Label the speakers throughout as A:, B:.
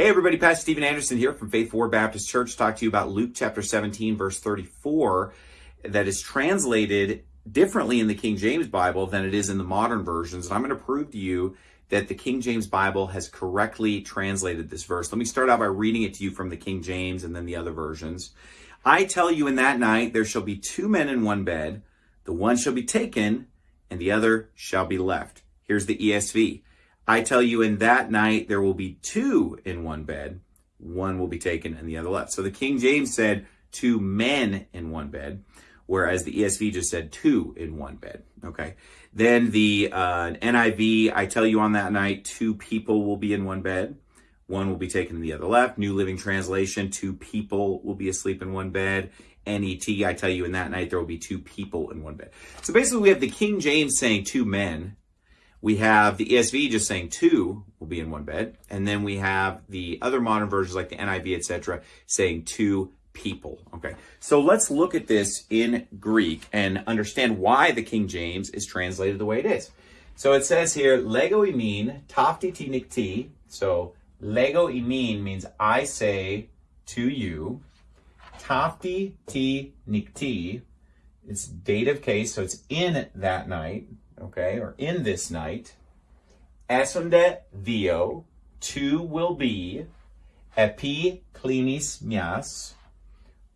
A: Hey everybody, Pastor Steven Anderson here from Faithful Word Baptist Church. Talk to you about Luke chapter 17 verse 34 that is translated differently in the King James Bible than it is in the modern versions. And I'm going to prove to you that the King James Bible has correctly translated this verse. Let me start out by reading it to you from the King James and then the other versions. I tell you in that night there shall be two men in one bed, the one shall be taken and the other shall be left. Here's the ESV. I tell you, in that night there will be two in one bed. One will be taken and the other left. So the King James said two men in one bed, whereas the ESV just said two in one bed. Okay. Then the uh, NIV, I tell you on that night, two people will be in one bed. One will be taken and the other left. New Living Translation, two people will be asleep in one bed. NET, I tell you in that night there will be two people in one bed. So basically we have the King James saying two men we have the ESV just saying two will be in one bed. And then we have the other modern versions like the NIV, etc., saying two people. Okay, so let's look at this in Greek and understand why the King James is translated the way it is. So it says here, lego imin tafti ti nikti. So lego imin means I say to you. Tafti ti nikti. It's dative case, so it's in that night okay, or in this night, esonde dio, two will be, epi klinis mias,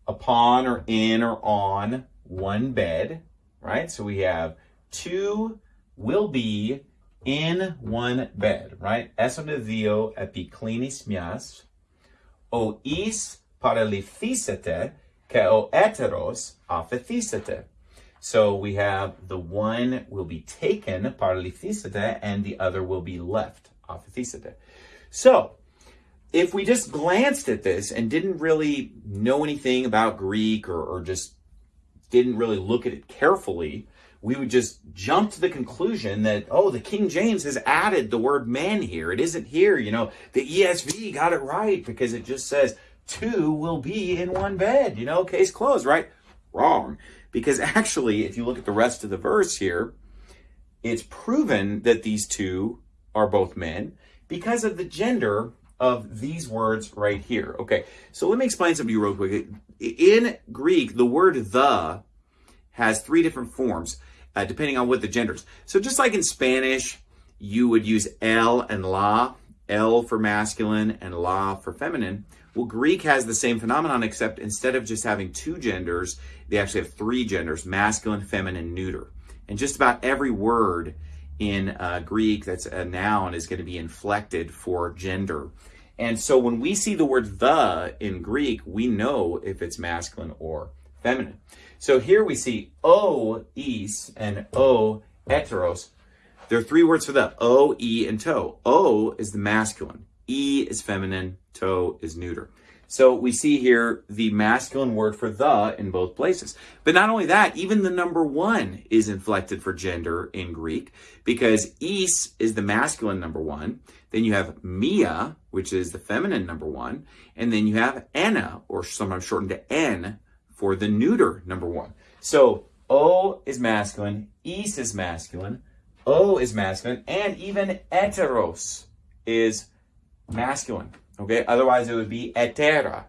A: upon or in or on one bed, right? So we have two will be in one bed, right? Esonde dio epi klinis mias, o is paralithesete, ke o eteros aphethesete. So we have the one will be taken, paralithesete, and the other will be left, aphethesete. So if we just glanced at this and didn't really know anything about Greek or, or just didn't really look at it carefully, we would just jump to the conclusion that, oh, the King James has added the word man here. It isn't here. You know, the ESV got it right because it just says two will be in one bed. You know, case closed, right? Wrong. Because actually, if you look at the rest of the verse here, it's proven that these two are both men because of the gender of these words right here. Okay, so let me explain something to you real quick. In Greek, the word the has three different forms uh, depending on what the genders. So just like in Spanish, you would use el and la, el for masculine and la for feminine. Well, Greek has the same phenomenon, except instead of just having two genders, they actually have three genders, masculine, feminine, neuter. And just about every word in uh, Greek that's a noun is going to be inflected for gender. And so when we see the word the in Greek, we know if it's masculine or feminine. So here we see o is and o heteros. There are three words for that, o, e, and to. O is the masculine. E is feminine, to is neuter. So we see here the masculine word for the in both places. But not only that, even the number one is inflected for gender in Greek because is is the masculine number one. Then you have mia, which is the feminine number one. And then you have ena, or sometimes shortened to n, for the neuter number one. So o is masculine, is is masculine, o is masculine, and even heteros is masculine. Okay, otherwise it would be etera,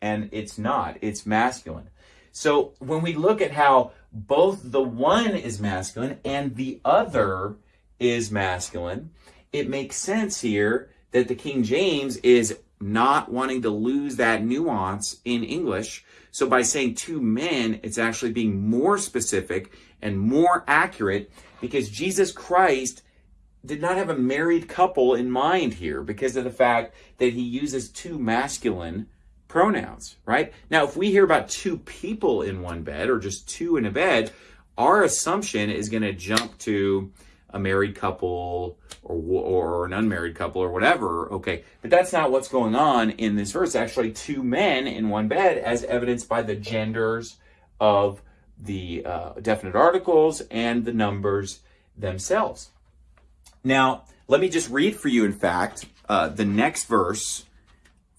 A: and it's not, it's masculine. So when we look at how both the one is masculine and the other is masculine, it makes sense here that the King James is not wanting to lose that nuance in English. So by saying two men, it's actually being more specific and more accurate because Jesus Christ did not have a married couple in mind here because of the fact that he uses two masculine pronouns, right? Now, if we hear about two people in one bed or just two in a bed, our assumption is going to jump to a married couple or or an unmarried couple or whatever. Okay, but that's not what's going on in this verse. Actually, two men in one bed, as evidenced by the genders of the uh, definite articles and the numbers themselves. Now, let me just read for you, in fact, uh, the next verse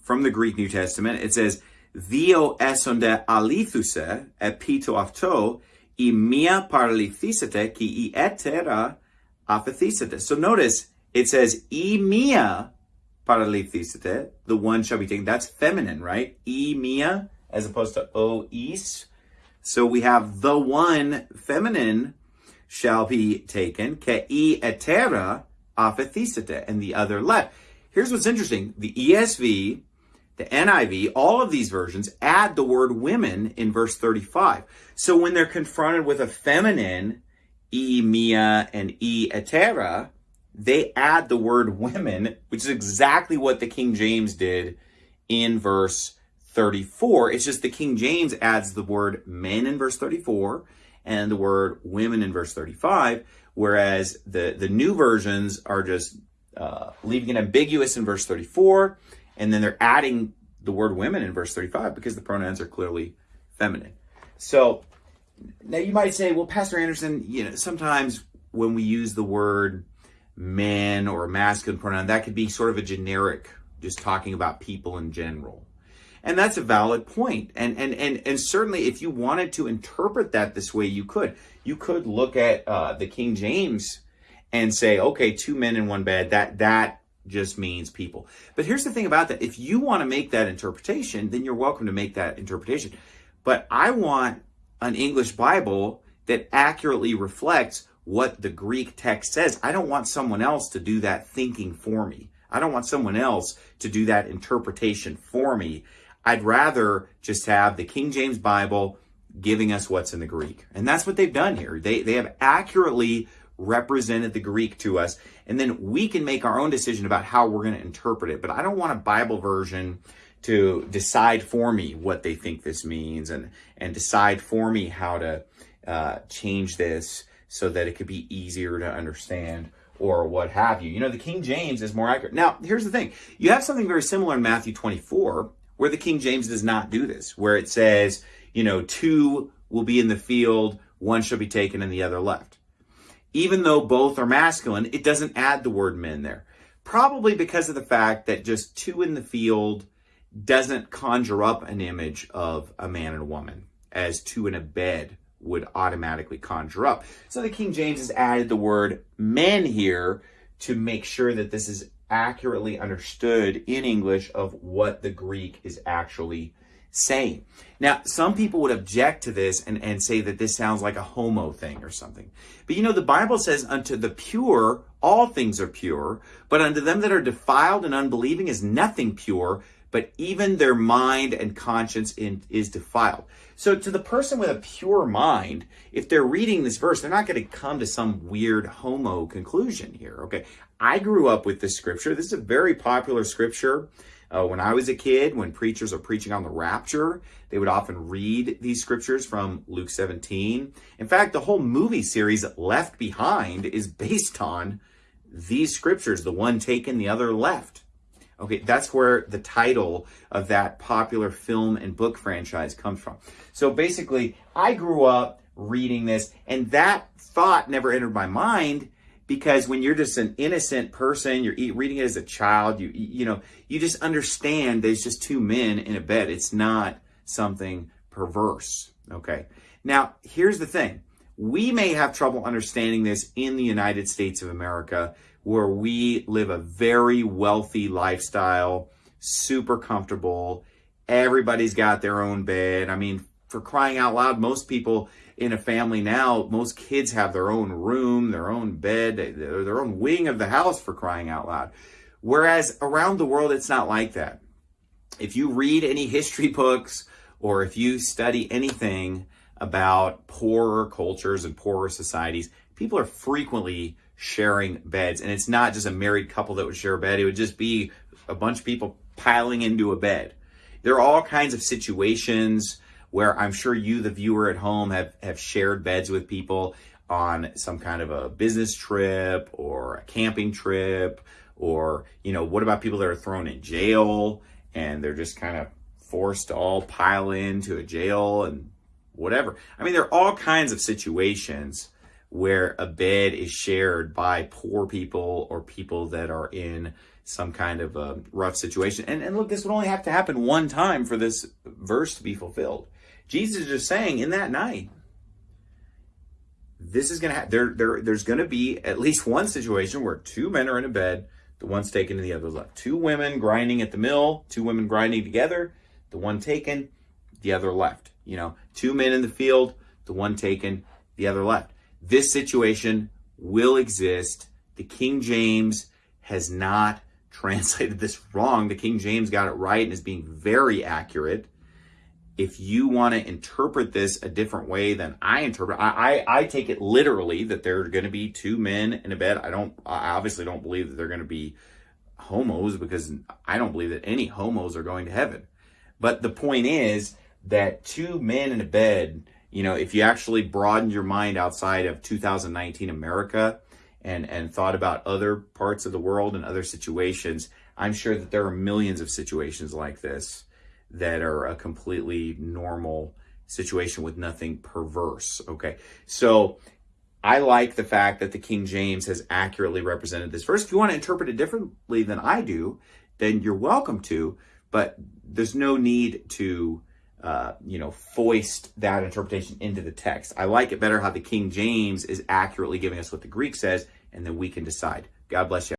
A: from the Greek New Testament. It says, Dio esonde alithuse epito afto i mia paralithisete ki i etera apathisete. So notice, it says, i mia paralithiste, the one shall be taken. That's feminine, right? E mia as opposed to o is. So we have the one feminine shall be taken, ke e etera aphethisite, and the other left. Here's what's interesting. The ESV, the NIV, all of these versions add the word women in verse 35. So when they're confronted with a feminine, e mia and e etera, they add the word women, which is exactly what the King James did in verse 34. It's just the King James adds the word men in verse 34 and the word women in verse 35, whereas the, the new versions are just uh, leaving it ambiguous in verse 34, and then they're adding the word women in verse 35 because the pronouns are clearly feminine. So now you might say, well, Pastor Anderson, you know, sometimes when we use the word men or masculine pronoun, that could be sort of a generic, just talking about people in general. And that's a valid point. And, and, and, and certainly if you wanted to interpret that this way, you could. You could look at uh, the King James and say, okay, two men in one bed, that, that just means people. But here's the thing about that. If you want to make that interpretation, then you're welcome to make that interpretation. But I want an English Bible that accurately reflects what the Greek text says. I don't want someone else to do that thinking for me. I don't want someone else to do that interpretation for me. I'd rather just have the King James Bible giving us what's in the Greek. And that's what they've done here. They, they have accurately represented the Greek to us. And then we can make our own decision about how we're going to interpret it. But I don't want a Bible version to decide for me what they think this means and, and decide for me how to uh, change this so that it could be easier to understand or what have you. You know, the King James is more accurate. Now, here's the thing. You have something very similar in Matthew 24 where the King James does not do this, where it says, you know, two will be in the field, one shall be taken and the other left. Even though both are masculine, it doesn't add the word men there. Probably because of the fact that just two in the field doesn't conjure up an image of a man and a woman as two in a bed would automatically conjure up. So the King James has added the word men here to make sure that this is accurately understood in English of what the Greek is actually saying. Now, some people would object to this and, and say that this sounds like a homo thing or something. But you know, the Bible says, unto the pure, all things are pure, but unto them that are defiled and unbelieving is nothing pure, but even their mind and conscience in, is defiled. So to the person with a pure mind, if they're reading this verse, they're not going to come to some weird homo conclusion here. Okay. I grew up with this scripture. This is a very popular scripture. Uh, when I was a kid, when preachers are preaching on the rapture, they would often read these scriptures from Luke 17. In fact, the whole movie series Left Behind is based on these scriptures, the one taken, the other left. Okay, that's where the title of that popular film and book franchise comes from. So basically, I grew up reading this, and that thought never entered my mind because when you're just an innocent person, you're reading it as a child, you you know, you just understand there's just two men in a bed. It's not something perverse. Okay. Now, here's the thing. We may have trouble understanding this in the United States of America where we live a very wealthy lifestyle, super comfortable. Everybody's got their own bed. I mean, for crying out loud, most people in a family now, most kids have their own room, their own bed, their own wing of the house for crying out loud. Whereas around the world, it's not like that. If you read any history books or if you study anything about poorer cultures and poorer societies, people are frequently sharing beds. And it's not just a married couple that would share a bed. It would just be a bunch of people piling into a bed. There are all kinds of situations where I'm sure you, the viewer at home, have, have shared beds with people on some kind of a business trip or a camping trip or, you know, what about people that are thrown in jail and they're just kind of forced to all pile into a jail and whatever. I mean, there are all kinds of situations where a bed is shared by poor people or people that are in some kind of a rough situation. And, and look, this would only have to happen one time for this verse to be fulfilled. Jesus is just saying in that night, this is going to happen. There, there, there's going to be at least one situation where two men are in a bed, the one's taken and the other's left. Two women grinding at the mill, two women grinding together, the one taken, the other left. You know, two men in the field, the one taken, the other left. This situation will exist. The King James has not translated this wrong. The King James got it right and is being very accurate. If you want to interpret this a different way than I interpret, I, I, I take it literally that there are going to be two men in a bed. I don't, I obviously don't believe that they're going to be homos because I don't believe that any homos are going to heaven. But the point is that two men in a bed, you know, if you actually broadened your mind outside of 2019 America, and and thought about other parts of the world and other situations, I'm sure that there are millions of situations like this that are a completely normal situation with nothing perverse. Okay. So I like the fact that the King James has accurately represented this verse. If you want to interpret it differently than I do, then you're welcome to, but there's no need to uh, you know, foist that interpretation into the text. I like it better how the King James is accurately giving us what the Greek says, and then we can decide. God bless you.